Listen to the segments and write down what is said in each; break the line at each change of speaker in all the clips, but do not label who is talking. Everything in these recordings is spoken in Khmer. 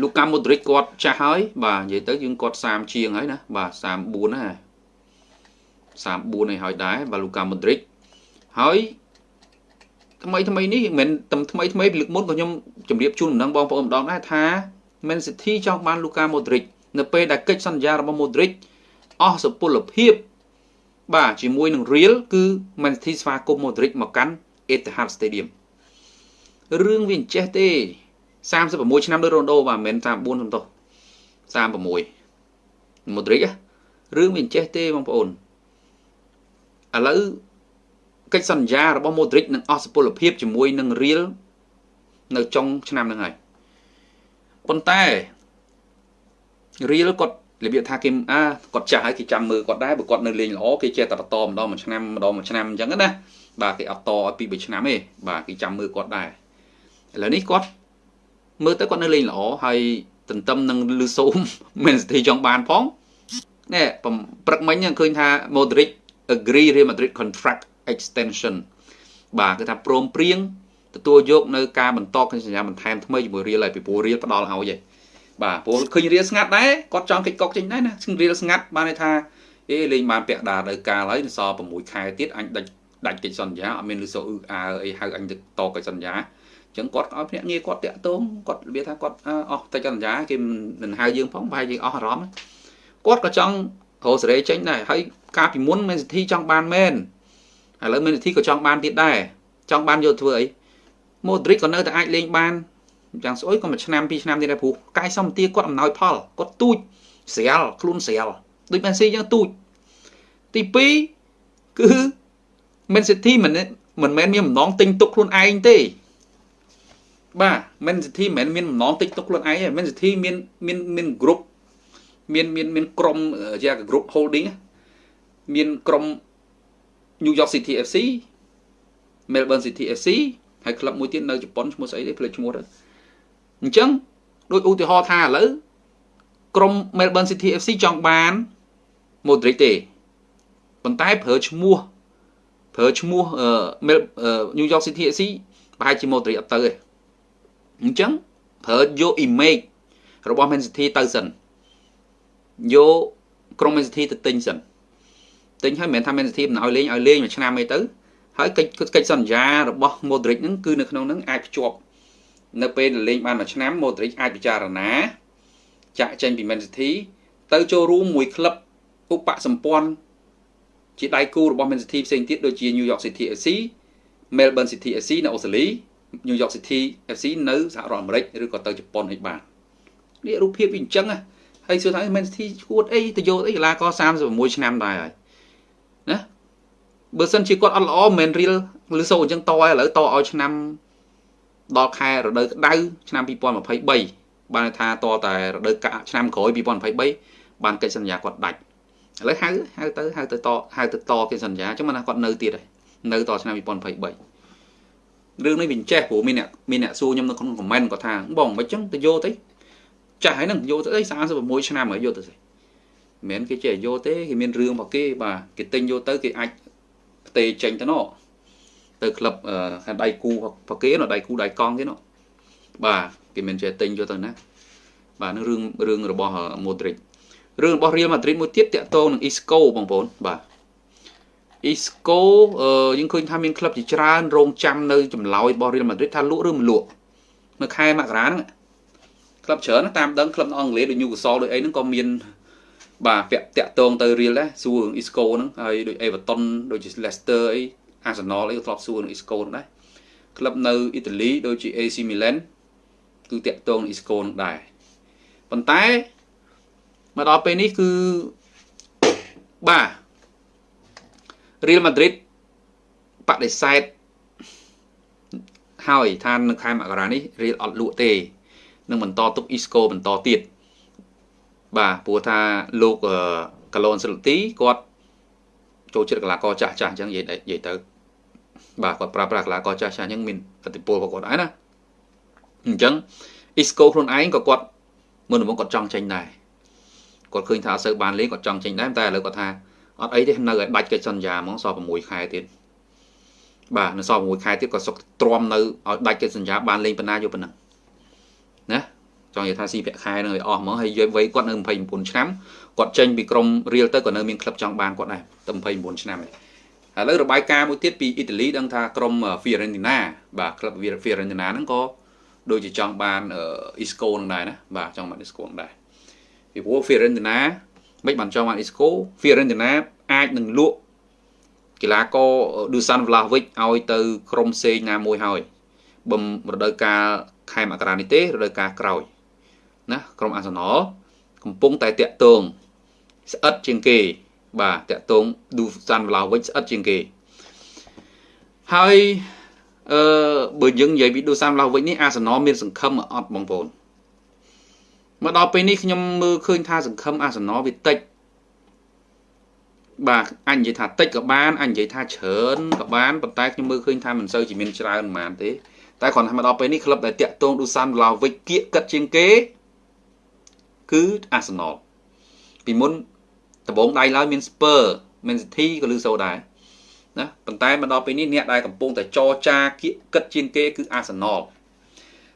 លូកាម៉ូឌ្រិកគាត់ចាស់ហើយ បាទនិយាយទៅយើងគាត់30ជាងហើយណាបាទ34ណា34ហើយហើយដែរបាទលូកាម៉ូឌ្រិកហើយថ្មីថ្មីនេះមិនតែថ្មីថ្មីលើកមុនក៏ខ្ញុំជម្រាបជូនដំណឹងបងប្អូនម្ដងដែរថា Man City ចង់បានលូកាម៉ូឌ្រិកនៅពេលដែលកិច្ចសន្យារបស់ Modric អស់សុពលភាព បាទជាមួយនឹង Real គឺ Man City ស្វាគមន៍ Modric មកកាន់ Etihad Stadium រឿងវាអញ្ចេះទេ 36ឆ្នាំដូចរ៉ូណូបាទមិនមែន34សំទោស36 Modric រឿងវាអញ្ចេះទេបងប្អូនឥឡូវកិច្ចសន្យារបស់ Modric នឹងអស់សុពលភាពជាមួយនឹង Real នៅចុងឆ្នាំហ្នឹងហើយប៉ុន្តែ Real គាត់របៀបថាគេអាគាត់ចាស់ហើយគេចាំមើលគាត់ដែរបើគាត់នៅលេងល្អគេចេះតែបន្តម្ដងមួយឆ្នាំម្ដងមួយឆ្នាំអញ្ចឹងណាបាទគេអត់តឲ្យពី3ឆ្នាំទេបាទគេចាំមើលគាត់ដែរឥឡូវនេះគាត់ មើលទៅគាត់នៅលេងល្អហើយទន្ទឹមនឹងលឺសូមមានសិទ្ធិចង់បានផងនេះព្រឹកមិញឃើញថា Modric agree Real Madrid contract extension បាទគឺថាព្រមព្រៀងទទួលយកនៅការបន្តកិច្ចសន្យាបន្ថែមថ្មីជាមួយ Real ហើយពីព្រោះ Real ផ្ដល់ឲ្យឯងបាទព្រោះឃើញរៀលស្ងាត់ដែរគាត់ចង់កិច្ចកុកចេញដែរណារៀលស្ងាត់បានន័យថាអេលេងបានពាក់ដានៅកាលហើយសល់6ខែទៀតអញដាច់ដាច់កិច្ចសន្យាអត់មានលឺសូអ៊ឺអើអីហៅអញទៅតកិច្ចសន្យាអញ្ចឹងគាត់ឲ្យភ្នាក់ងារគាត់តាក់ទងគាត់របៀបថាគាត់អស់កិច្ចសន្យាគេមិនហៅយើងផងប្រហែលយើងអស់អារម្មណ៍គាត់ក៏ចង់រកសេរីចេញដែរហើយកាលពីមុនមែនសិទ្ធិចង់បានមែនឥឡូវមែនសិទ្ធិក៏ចង់បានទៀតដែរចង់បានយកធ្វើអីម៉ូឌ្រិកក៏នៅតែអាចលេងបានយ៉ាងស្អុយក៏មួយឆ្នាំពីរឆ្នាំទៀតដែរព្រោះកាយសម្បទាគាត់អំណោយផលគាត់ទូចស្រាលខ្លួនស្រាលដូចមែនស៊ីយ៉ាងទូចទី2គឺមែនស៊ីធីមិនមិនមែនមានបំណងទិញទុកខ្លួនឯងទេ បាទមែនស៊ីធីមិនមែនមានបំណងទិញទុកខ្លួនឯងទេមែនស៊ីធីមានមានមានក្រុមមានមានមានក្រុមជា group holding មានក្រុម New York City FC Melbourne City FC ហើយក្លឹបមួយទៀតនៅជប៉ុនឈ្មោះស្អីទេភ្លេចឈ្មោះទៅអញ្ចឹងដូចឧទាហរណ៍ថាឥឡូវក្រុម Melbourne City FC ចង់បាន Modric ទេប៉ុន្តែប្រើឈ្មោះប្រើឈ្មោះ New York City FC ប្រហែលជា Modric អត់ទៅទេ អញ្ចឹងប្រើយក image របស់ Man City ទៅសិនយកក្រុម Man City ទៅទិញសិនទិញហើយមិនមែនថា Man City មិនឲ្យលេងឲ្យលេងមួយឆ្នាំអីទៅហើយកិច្ចកិច្ចសន្យារបស់ Modric ហ្នឹងគឺនៅក្នុងហ្នឹងអាចភ្ជាប់នៅពេលលេងបានមួយឆ្នាំ Modric អាចពិចារណាចាក់ចេញពី Man City ទៅចូលរួមមួយក្លឹបឧបសម្ព័ន្ធជាដៃគូរបស់ Man City ផ្សេងទៀតដូចជា New York City FC Melbourne City FC នៅអូស្ត្រាលី New York City FC នៅសហរដ្ឋអាមេរិកឬក៏ទៅជប៉ុនឲ្យបាននេះរូបភាពវាអញ្ចឹងហើយសួរថា Man City ឈួតអីទៅយកអីកីឡាករ36ឆ្នាំដែរហើយណាបើសិនជាគាត់អត់ល្អមិនមែនរៀលឬសូអញ្ចឹងតឲ្យឥឡូវតឲ្យឆ្នាំដល់ខែរដូវក្តៅឆ្នាំ2023បានថាតតែរដូវកាលឆ្នាំក្រោយ2023បានកិច្ចសន្យាគាត់ដាច់ឥឡូវហៅហៅទៅហៅទៅតហៅទៅតកិច្ចសន្យាអញ្ចឹងមិនថាគាត់នៅទៀតហើយនៅតឆ្នាំ2023 រឿងនេះវាចេះព្រោះមានអ្នកមានអ្នកសួរខ្ញុំនៅក្នុងខមមិនគាត់ថាបងមិនអញ្ចឹងទៅយកទៅចាស់ហើយនឹងយកទៅអី36ឆ្នាំហើយយកទៅស្អីមិនមែនគេចេះយកទេគេមានរឿងរបស់គេបាទគេទិញយកទៅគេអាចផ្ទេចេញទៅណោះទៅក្លឹបដៃគូប្រគេនោះដៃគូដៃកង់គេនោះបាទគេមិនចេះទិញយកទៅណាបាទនឹងរឿងរឿងរបស់ Modric រឿងរបស់ Real Madrid មួយទៀតតាក់ទងនឹង Isco បងប្អូនបាទ Isco យើងឃើញថាមានក្លឹបជាច្រើនរងចាំនៅចម្លើយរបស់ Real Madrid ថាលក់ឬមិនលក់នៅខែមករាហ្នឹងក្លឹបច្រើនតាមដឹងក្លឹបនៅអង់គ្លេសដូច Newcastle ដូចអីហ្នឹងក៏មានបាទពាក់តាក់ទងទៅ Real ដែរសួររឿង Isco ហ្នឹងហើយដូច Everton ដូចជា Leicester អី Arsenal អីក៏ធ្លាប់សួរនឹង Isco នឹងដែរក្លឹបនៅអ៊ីតាលីដូចជា AC Milan គឺតាក់ទងនឹង Isco នឹងដែរប៉ុន្តែមកដល់ពេលនេះគឺបាទ Real Madrid បដិសេធហើយថានៅខែមករានេះ Real អត់លក់ទេនឹងបន្តទុក Isco បន្តទៀតបាទព្រោះថាលោកកាឡូនសិលទីគាត់ចូលចិត្តកីឡាករចាស់ចាស់អញ្ចឹងនិយាយនិយាយទៅបាទគាត់ប្រើប្រាស់កីឡាករចាស់ចាស់អញ្ចឹងមានឥទ្ធិពលរបស់គាត់ដែរណាអញ្ចឹង Isco ខ្លួនឯងក៏គាត់មុនដំបូងគាត់ចង់ចេញដែរគាត់ឃើញថាអត់សូវបានលេងគាត់ចង់ចេញដែរតែឥឡូវគាត់ថា អត់អីទេនៅឲ្យដាច់កិច្ចសន្យាហ្មងសល់6ខែទៀតបាទនៅសល់6ខែទៀតក៏សុកទ្រាំនៅឲ្យដាច់កិច្ចសន្យាបានលេងប៉ុណ្ណាយកប៉ុណ្ណឹងណាចង់និយាយថាស៊ីប្រាក់ខែនឹងឲ្យអស់ហ្មងហើយយកវ័យគាត់នៅ29ឆ្នាំគាត់ចេញពីក្រុមរៀលទៅក៏នៅមានក្លឹបចង់បានគាត់ដែរតែ29ឆ្នាំហើយឥឡូវរបាយការណ៍មួយទៀតពីអ៊ីតាលីដឹងថាក្រុម Fiorentina បាទក្លឹប Fiorentina ហ្នឹងក៏ដូចជាចង់បាន Isco នឹងដែរណាបាទចង់បាន Isco នឹងដែរពីព្រោះ Fiorentina មិនបានចង់បាន Isco Fiorentina អាចនឹងលក់កីឡាករ Dusan Vlahovic ឲ្យទៅក្រុមផ្សេងណាមួយហើយបំរដូវកាលខែមករានេះទេរដូវកាលក្រោយណាក្រុមអាសនលកំពុងតែតាក់ទងស្អិតជាងគេ បាទតាក់ទង Dusan Vlahovic ស្អិតជាងគេហើយអឺបើយើងនិយាយពី Dusan Vlahovic នេះអាសនលមានសង្ឃឹមអត់បងប្អូន មកដល់ពេលនេះខ្ញុំមើលឃើញថាសង្ឃឹមអាសនលវាតិចបាទអញនិយាយថាតិចក៏បានអញនិយាយថាច្រើនក៏បានប៉ុន្តែខ្ញុំមើលឃើញថាមិនសូវជាមានច្រើនប៉ុន្មានទេតែគ្រាន់តែមកដល់ពេលនេះក្លឹបដែលតាក់ទងឌូសានវ្លាវិចគៀកកិតជាងគេ គឺអាសនលពីមុនដំបងដៃឡើយមានស្ពើមានសិទ្ធិក៏លឺសូដែរណាប៉ុន្តែមកដល់ពេលនេះអ្នកដែលកំពុងតែចរចាគៀកកិតជាងគេគឺអាសនល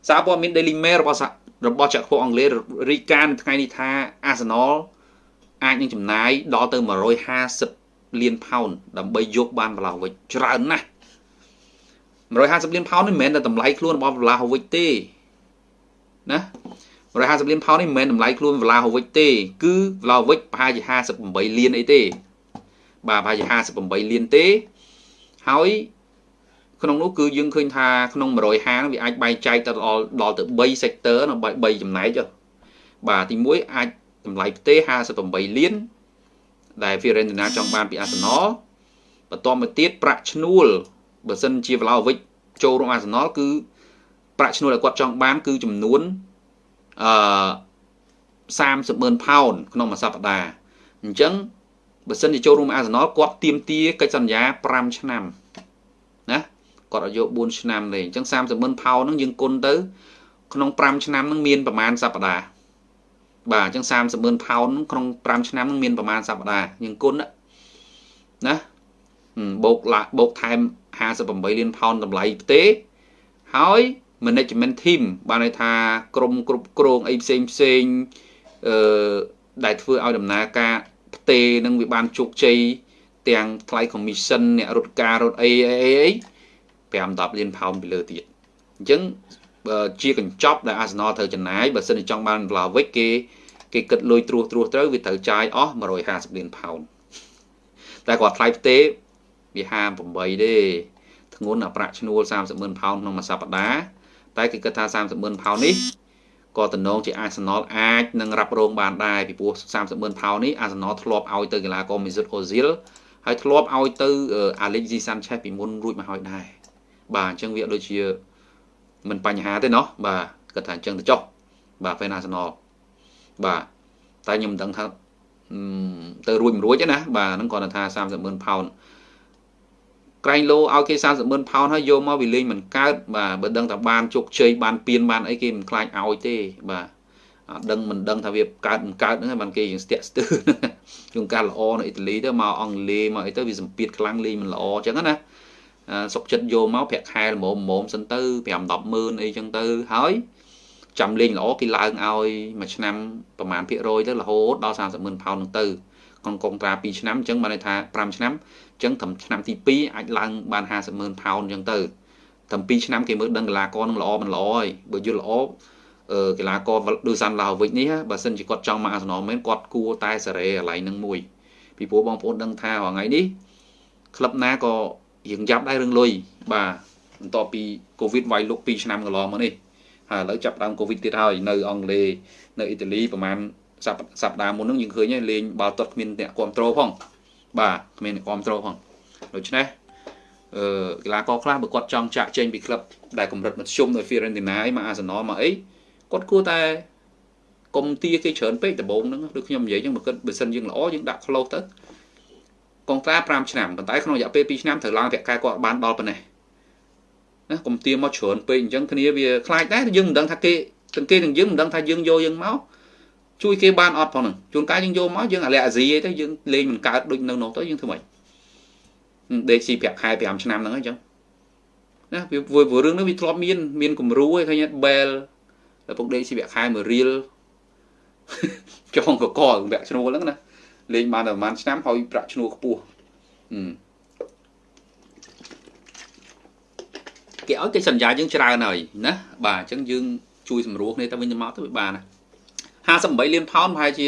សារព័ត៌មាន Daily Mail របស់ របស់ចក្រភពអង់គ្លេសរីកានៅថ្ងៃនេះថាអាសនលអាចនឹងចំណាយដល់ទៅ150លានផោនដើម្បីយកបានវ្លាហូវិចច្រើនណាស់150លានផោននេះមិនមែនតែតម្លៃខ្លួនរបស់វ្លាហូវិចទេណា150លានផោននេះមិនមែនតម្លៃខ្លួនវ្លាហូវិចទេ គឺវ្លាហូវិចប្រហែលជា58លានអីទេបាទប្រហែលជា58លានទេហើយ ក្នុងនោះគឺយើងឃើញថាក្នុង150នោះវាអាចបែងចែកទៅដល់ដល់ទៅ3 sector នៅ3ចំណែកបាទទី1អាចតម្លៃផ្ទេ58លានដែល Fiorentina ចង់បានពី Arsenal បន្តមកទៀតប្រាក់ឈ្នួលបើសិនជា Vlahovic ចូលរួម Arsenal គឺប្រាក់ឈ្នួលដែលគាត់ចង់បានគឺចំនួនអឺ30ម៉ឺនផោនក្នុងមួយសប្តាហ៍អញ្ចឹងបើសិនជាចូលរួម Arsenal គាត់ទៀមទាកិច្ចសន្យា5ឆ្នាំណា គាត់ឲ្យយក4ឆ្នាំទេអញ្ចឹង30ម៉ឺនផោនហ្នឹងយើងគុណទៅ ក្នុង5ឆ្នាំហ្នឹងមានប្រហែលសប្តាហ៍បាទអញ្ចឹង30ម៉ឺនផោនក្នុង5ឆ្នាំនឹងមានប្រហែលសប្តាហ៍យើងគុណណាបូកបូកថែម58លានផោនតម្លៃផ្ទេហើយ management team បានន័យថាក្រុមគ្រប់គ្រងអីផ្សេងផ្សេងអឺដែលធ្វើឲ្យដំណើរការផ្ទេនឹងវាបានជោគជ័យទាំងថ្លៃ commission អ្នករត់ការរត់អីអីអី 5 10លានផោនពីលើទៀតអញ្ចឹងជាកញ្ចប់ដែល Arsenal ត្រូវចំណាយបើសិនជាចង់បាន Vlahovic គេគេគិតលុយត្រួសត្រាសត្រូវវាត្រូវចាយអស់150លានផោនតែគាត់ថ្លៃផ្ទេវា58ទេធ្ងន់អាប្រាក់ឈ្នួល30ម៉ឺនផោនក្នុងមួយសប្តាហ៍តែគេគិតថា30ម៉ឺនផោននេះក៏តំណងជា Arsenal អាចនឹងរ៉ាប់រងបានដែរពីព្រោះ30ម៉ឺនផោននេះ Arsenal ធ្លាប់ឲ្យទៅកីឡាករ Mesut Ozil ហើយធ្លាប់ឲ្យទៅ Alexis Sanchez ពីមុនរួចមកហើយដែរ បាទអញ្ចឹងវាដូចជាមិនបញ្ហាទេเนาะបាទគាត់ថាអញ្ចឹងទៅចុះបាទ fan Arsenal បាទតែខ្ញុំមិនដឹងថាទៅរួចមិនរួចទេណាបាទហ្នឹងគាត់ថា30ម៉ឺនផោនក្រែងលោឲ្យគេ30ម៉ឺនផោនហើយយកមកវាលេងមិនកើតបាទបើដឹងថាបានជោគជ័យបានពៀនបានអីគេមិនខ្លាចឲ្យទេបាទអត់ដឹងមិនដឹងថាវាកើតមិនកើតហ្នឹងបានគេយើងស្ទាក់ស្ទើរជួនកាលល្អនៅអ៊ីតាលីទៅមកអង់គ្លេសមកអីទៅវាសម្ពាធខ្លាំងលេងមិនល្អអញ្ចឹងណា សុកចិត្តយកមកប្រាក់ខែល្មមល្មមសិនទៅ5 10ម៉ឺនអីចឹងទៅហើយចាំលេងល្អគេឡើងឲ្យមួយឆ្នាំប្រហែលភាគរយទៅរហូតដល់30ម៉ឺនផោននឹងទៅក្នុងកុងត្រា2ឆ្នាំអញ្ចឹងបានន័យថា5ឆ្នាំអញ្ចឹងត្រឹមឆ្នាំទី2អាចឡើងបាន50ម៉ឺនផោនអញ្ចឹងទៅត្រឹម2ឆ្នាំគេមើលដឹងកីឡាករនឹងល្អមិនល្អហើយបើយល់ល្អអឺកីឡាករដូចសាន់ឡាវិចនេះបើសិនជាគាត់ចង់មកអាសនលមែនគាត់គួរតែសេរីកន្លែងនឹងមួយពីព្រោះបងប្អូនដឹងថារាល់ថ្ងៃនេះក្លឹបណាក៏ រៀងយ៉ាប់ដែររឿងលុយបាទបន្ទាប់ពីកូវីដវាយលុក2ឆ្នាំកន្លងមកនេះហើយឥឡូវចាប់ដើមកូវីដទៀតហើយនៅអង់គ្លេសនៅអ៊ីតាលីប្រហែលសប្តាហ៍មុនហ្នឹងយើងឃើញហើយលេងបាល់ទាត់គ្មានអ្នកគ្រប់គ្រងផងបាទគ្មានអ្នកគ្រប់គ្រងផងដូច្នេះអឺកីឡាករខ្លះបើគាត់ចង់ចាក់ចេញពីក្លឹបដែលកម្រិតមធ្យមនៅ Fiorentina មក Arsenal មកអីគាត់គួរតែកុំទាគេច្រើនពេកដំបូងហ្នឹងដូចខ្ញុំនិយាយចឹងបើគិតបើសិនយើងល្អយើងដាក់ close ទៅ កងត្រា5ឆ្នាំប៉ុន្តែក្នុងរយៈពេល2ឆ្នាំត្រូវឡើងប្រាក់ខែគាត់បានដល់ប៉ុណ្ណេះណាកុំទាមកច្រើនពេកអញ្ចឹងគ្នាវាខ្លាចដែរយើងមិនដឹងថាគេទាំងគេទាំងយើងមិនដឹងថាយើងយកយើងមកជួយគេបានអត់ផងហ្នឹងជួនកាលយើងយកមកយើងអាឡែអាស៊ីអីទៅយើងលេងមិនកើតដូចនៅនោះទៅយើងធ្វើម៉េចដេកស៊ីប្រាក់ខែ5ឆ្នាំហ្នឹងអញ្ចឹងណាវាព្រោះរឿងនេះវាធ្លាប់មានមានគំរូឯងឃើញ Bell ដល់ពុកដេកស៊ីវៈខែមួយរៀលចងកកវគ្គឈ្នួលហ្នឹងណា លេងបានតែប្រហែលឆ្នាំហើយប្រាក់ឈ្នួលខ្ពស់គេឲ្យកិច្ចសន្យាយើងច្រើនហើយណាបាទអញ្ចឹងយើងជួយសម្រួលគ្នាទៅវិញទៅមកទៅវាបានណា58លានផោនប្រហែលជា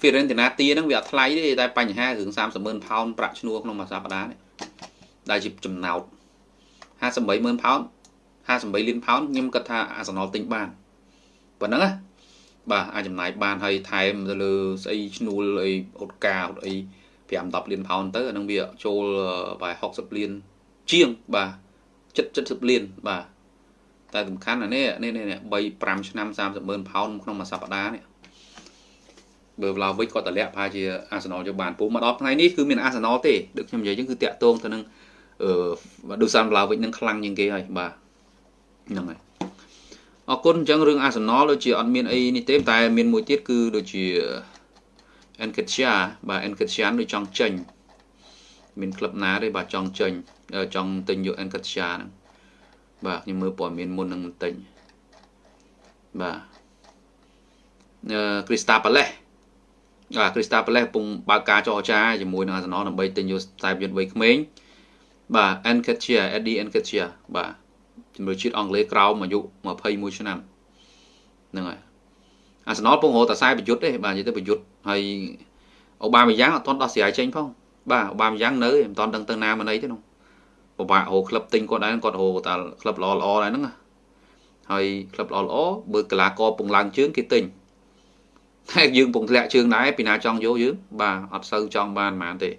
Fiorentina ទាហ្នឹងវាអត់ថ្លៃទេតែបញ្ហារឿង30ម៉ឺនផោនប្រាក់ឈ្នួលក្នុងមួយសប្តាហ៍នេះដែលជាចំណោទ58ម៉ឺនផោន58លានផោនខ្ញុំគិតថាអាសនលទិញបានប៉ុណ្ណឹងណា បាទអាចចំណាយបានហើយថែមទៅលើស្អីឈ្នួលអីអូតកាអូតអី5 10លានផោនទៅអានឹងវាចូលបែ60លានជាងបាទ70 70លានបាទតែសំខាន់អានេះនេះនេះ3 5ឆ្នាំ30ម៉ឺនផោនក្នុងមួយសប្តាហ៍នេះបើឡាវិចគាត់តម្លាក់ប្រហែលជាអាសនលយកបានពូមកដល់ថ្ងៃនេះគឺមានអាសនលទេដូចខ្ញុំនិយាយចឹងគឺតាក់ទងទៅនឹងអឺដូសានឡាវិចនឹងខ្លាំងជាងគេហើយបាទហ្នឹងហើយ អរគុណអញ្ចឹងរឿងអាសនលដូចជាអត់មានអីនេះទេតែមានមួយទៀតគឺដូចជា Enketia បាទ Enketia ដូចចង់ចេញមានក្លឹបណាទេបាទចង់ចេញចង់ទិញយក Enketia ហ្នឹងបាទខ្ញុំមើលព័ត៌មានមុននឹងបន្តិចបាទអឺ Crystal Palace បាទ Crystal Palace កំពុងបើកការចរចាជាមួយនឹង Arsenal ដើម្បីទិញយកខ្សែយុទ្ធវ័យក្មេងបាទ Enketia Eddie Enketia បាទ ជំនួយជាតិអង់គ្លេសក្រោមអាយុ21ឆ្នាំហ្នឹងហើយអាសនលពងរត់តែខ្សែប្រយុទ្ធទេបាទនិយាយទៅប្រយុទ្ធហើយអូបាម៉ាយ៉ាងអត់ទាន់ដោះស្រាយចេញផងបាទអូបាម៉ាយ៉ាងនៅមិនទាន់ដឹងទៅណាមកណីទេនោះពិបាករកក្លឹបទិញគាត់ដែរគាត់រកតែក្លឹបល្អល្អដែរហ្នឹងហើយក្លឹបល្អល្អបើកីឡាករពងឡើងជើងគេទិញតែយើងពងធ្លាក់ជើងដែរពីណាចង់យកយើងបាទអត់សូវចង់បានហ្មងទេ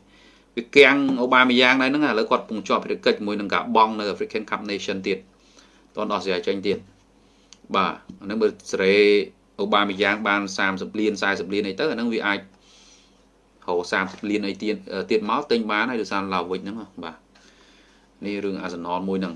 វាគាំងអូបាមីយ៉ាងដែរហ្នឹងឥឡូវគាត់ពងជាប់ភារកិច្ចជាមួយនឹងការបង់នៅ African Cup Nation ទៀត តន់ដោះស្រាយចេញទៀតបាទអាហ្នឹងបើសេរីអូបាមីយ៉ាងបាន30លាន40លានអីទៅអាហ្នឹងវាអាចហៅ30លានអីទៀតទៀតមកទិញបានហើយដោយសារឡាវិចហ្នឹងបាទនេះរឿងអាសនលមួយហ្នឹង